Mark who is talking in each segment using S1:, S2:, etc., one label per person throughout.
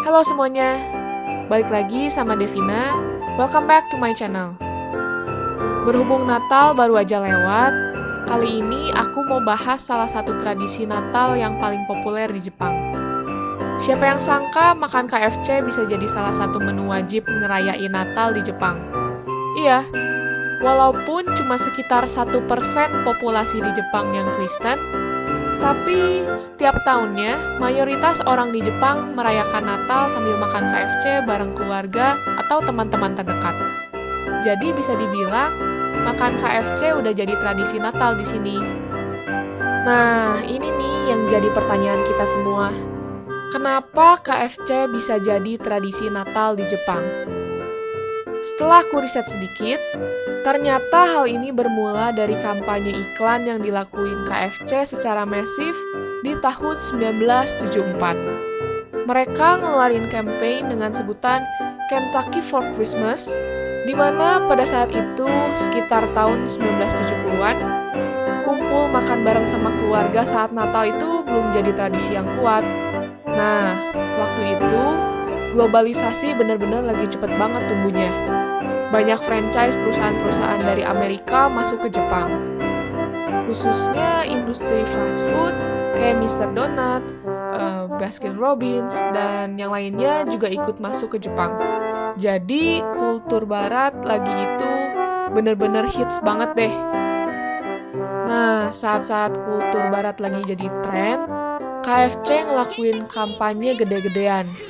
S1: Halo semuanya, balik lagi sama Devina. Welcome back to my channel. Berhubung Natal baru aja lewat, kali ini aku mau bahas salah satu tradisi Natal yang paling populer di Jepang. Siapa yang sangka makan KFC bisa jadi salah satu menu wajib ngerayain Natal di Jepang? Iya, walaupun cuma sekitar 1% populasi di Jepang yang Kristen, tapi setiap tahunnya mayoritas orang di Jepang merayakan Natal sambil makan KFC bareng keluarga atau teman-teman terdekat. Jadi bisa dibilang makan KFC udah jadi tradisi Natal di sini. Nah, ini nih yang jadi pertanyaan kita semua. Kenapa KFC bisa jadi tradisi Natal di Jepang? Setelah aku riset sedikit, ternyata hal ini bermula dari kampanye iklan yang dilakuin KFC secara masif di tahun 1974. Mereka ngeluarin campaign dengan sebutan Kentucky for Christmas di mana pada saat itu sekitar tahun 1970-an kumpul makan bareng sama keluarga saat Natal itu belum jadi tradisi yang kuat. Nah, waktu itu globalisasi benar-benar lagi cepet banget tumbuhnya. Banyak franchise perusahaan-perusahaan dari Amerika masuk ke Jepang. Khususnya industri fast food kayak Mr. Donut, uh, Baskin Robbins, dan yang lainnya juga ikut masuk ke Jepang. Jadi kultur barat lagi itu bener-bener hits banget deh. Nah, saat-saat kultur barat lagi jadi tren, KFC ngelakuin kampanye gede-gedean.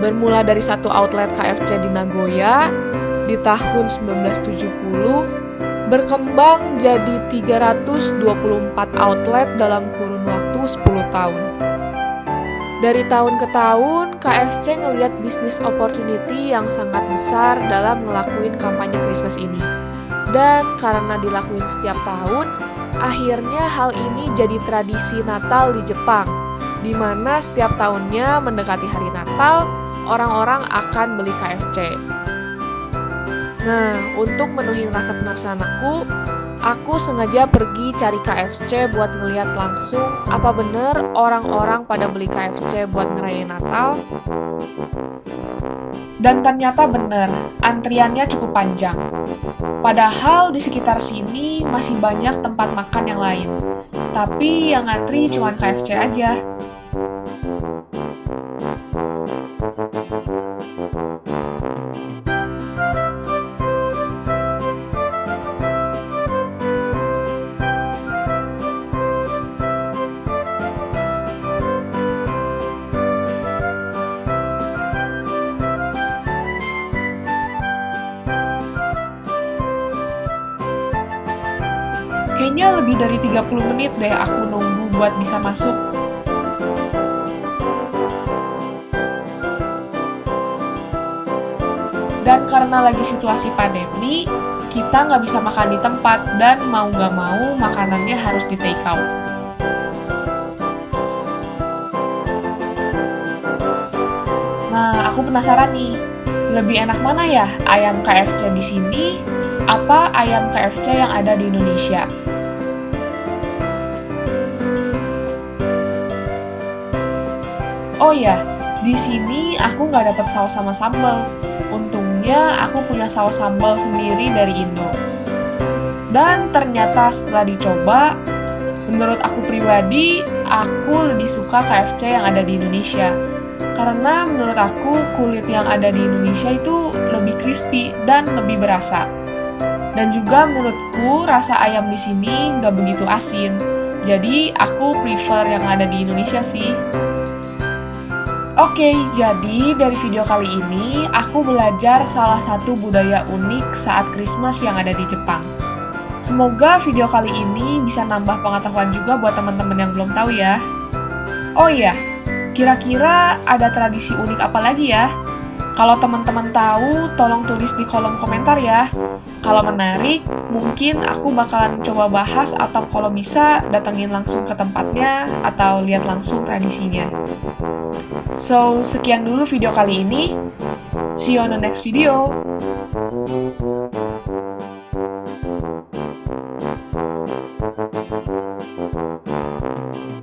S1: Bermula dari satu outlet KFC di Nagoya di tahun 1970 berkembang jadi 324 outlet dalam kurun waktu 10 tahun. Dari tahun ke tahun, KFC ngeliat bisnis opportunity yang sangat besar dalam ngelakuin kampanye Christmas ini. Dan karena dilakuin setiap tahun, akhirnya hal ini jadi tradisi Natal di Jepang, di mana setiap tahunnya mendekati hari Natal, orang-orang akan beli KFC. Nah, untuk menuhin rasa penasaran aku, Aku sengaja pergi cari KFC buat ngeliat langsung apa bener orang-orang pada beli KFC buat ngerayain Natal. Dan ternyata bener, antriannya cukup panjang. Padahal di sekitar sini masih banyak tempat makan yang lain. Tapi yang ngantri cuma KFC aja. Kayaknya lebih dari 30 menit deh aku nunggu buat bisa masuk. Dan karena lagi situasi pandemi, kita nggak bisa makan di tempat dan mau nggak mau makanannya harus di take out. Nah, aku penasaran nih, lebih enak mana ya ayam KFC di sini apa ayam KFC yang ada di Indonesia? Oh ya, di sini aku nggak dapat saus sama sambal. Untungnya aku punya saus sambal sendiri dari Indo. Dan ternyata setelah dicoba, menurut aku pribadi, aku lebih suka KFC yang ada di Indonesia. Karena menurut aku kulit yang ada di Indonesia itu lebih crispy dan lebih berasa. Dan juga menurutku rasa ayam di sini nggak begitu asin. Jadi aku prefer yang ada di Indonesia sih. Oke, jadi dari video kali ini aku belajar salah satu budaya unik saat Christmas yang ada di Jepang. Semoga video kali ini bisa nambah pengetahuan juga buat teman-teman yang belum tahu ya. Oh iya, kira-kira ada tradisi unik apa lagi ya? Kalau teman-teman tahu, tolong tulis di kolom komentar ya. Kalau menarik, mungkin aku bakalan coba bahas atau kalau bisa datengin langsung ke tempatnya atau lihat langsung tradisinya. So, sekian dulu video kali ini. See you on the next video.